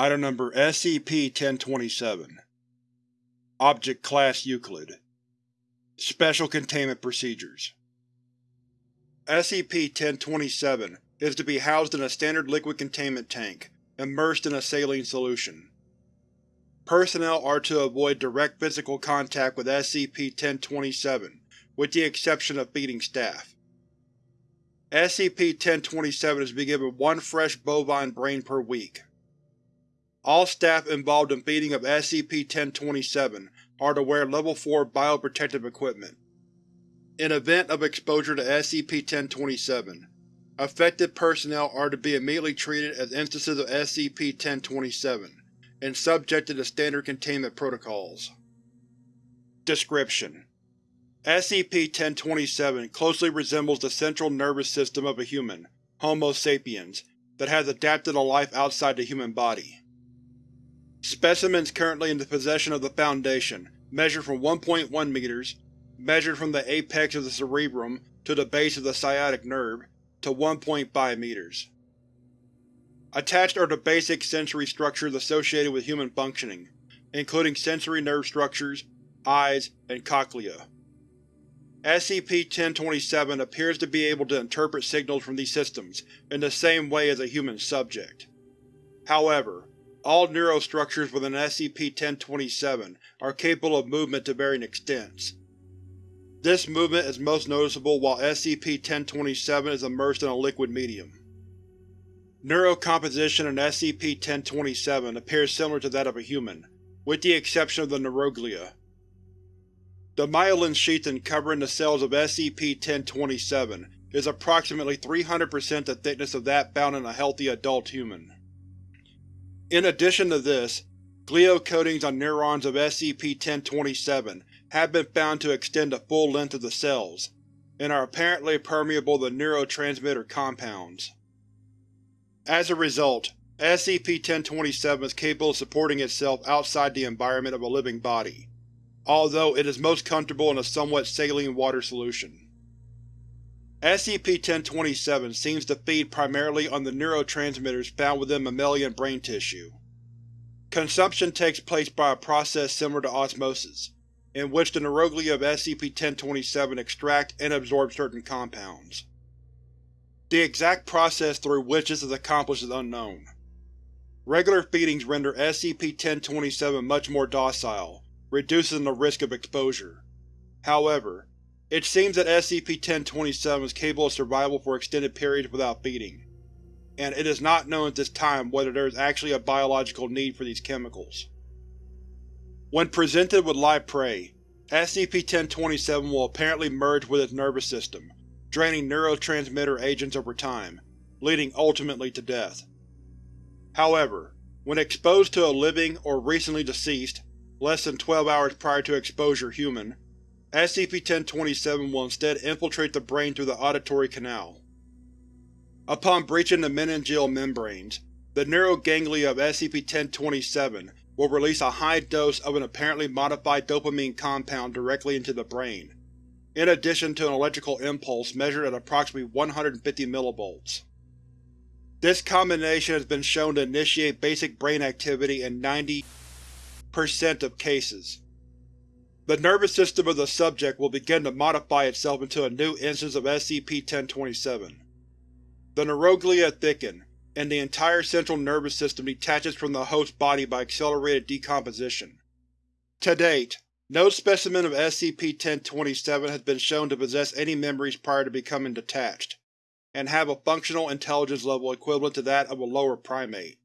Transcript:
Item Number SCP-1027 Object Class Euclid Special Containment Procedures SCP-1027 is to be housed in a standard liquid containment tank, immersed in a saline solution. Personnel are to avoid direct physical contact with SCP-1027, with the exception of feeding staff. SCP-1027 is to be given one fresh bovine brain per week. All staff involved in feeding of SCP-1027 are to wear Level 4 bioprotective equipment. In event of exposure to SCP-1027, affected personnel are to be immediately treated as instances of SCP-1027 and subjected to standard containment protocols. Description: SCP-1027 closely resembles the central nervous system of a human, Homo sapiens, that has adapted a life outside the human body. Specimens currently in the possession of the Foundation measure from 1.1 meters, measured from the apex of the cerebrum to the base of the sciatic nerve, to 1.5 meters. Attached are the basic sensory structures associated with human functioning, including sensory nerve structures, eyes, and cochlea. SCP-1027 appears to be able to interpret signals from these systems in the same way as a human subject. However, all neurostructures within SCP-1027 are capable of movement to varying extents. This movement is most noticeable while SCP-1027 is immersed in a liquid medium. Neurocomposition in SCP-1027 appears similar to that of a human, with the exception of the neuroglia. The myelin sheathing covering the cells of SCP-1027 is approximately 300% the thickness of that found in a healthy adult human. In addition to this, glial coatings on neurons of SCP-1027 have been found to extend the full length of the cells, and are apparently permeable to neurotransmitter compounds. As a result, SCP-1027 is capable of supporting itself outside the environment of a living body, although it is most comfortable in a somewhat saline water solution. SCP-1027 seems to feed primarily on the neurotransmitters found within mammalian brain tissue. Consumption takes place by a process similar to osmosis, in which the neuroglia of SCP-1027 extract and absorb certain compounds. The exact process through which this is accomplished is unknown. Regular feedings render SCP-1027 much more docile, reducing the risk of exposure. However, it seems that SCP-1027 is capable of survival for extended periods without feeding, and it is not known at this time whether there is actually a biological need for these chemicals. When presented with live prey, SCP-1027 will apparently merge with its nervous system, draining neurotransmitter agents over time, leading ultimately to death. However, when exposed to a living or recently deceased, less than 12 hours prior to exposure human, SCP-1027 will instead infiltrate the brain through the auditory canal. Upon breaching the meningeal membranes, the neuroganglia of SCP-1027 will release a high dose of an apparently modified dopamine compound directly into the brain, in addition to an electrical impulse measured at approximately 150 mV. This combination has been shown to initiate basic brain activity in 90% of cases. The nervous system of the subject will begin to modify itself into a new instance of SCP-1027. The neuroglia thicken, and the entire central nervous system detaches from the host body by accelerated decomposition. To date, no specimen of SCP-1027 has been shown to possess any memories prior to becoming detached, and have a functional intelligence level equivalent to that of a lower primate.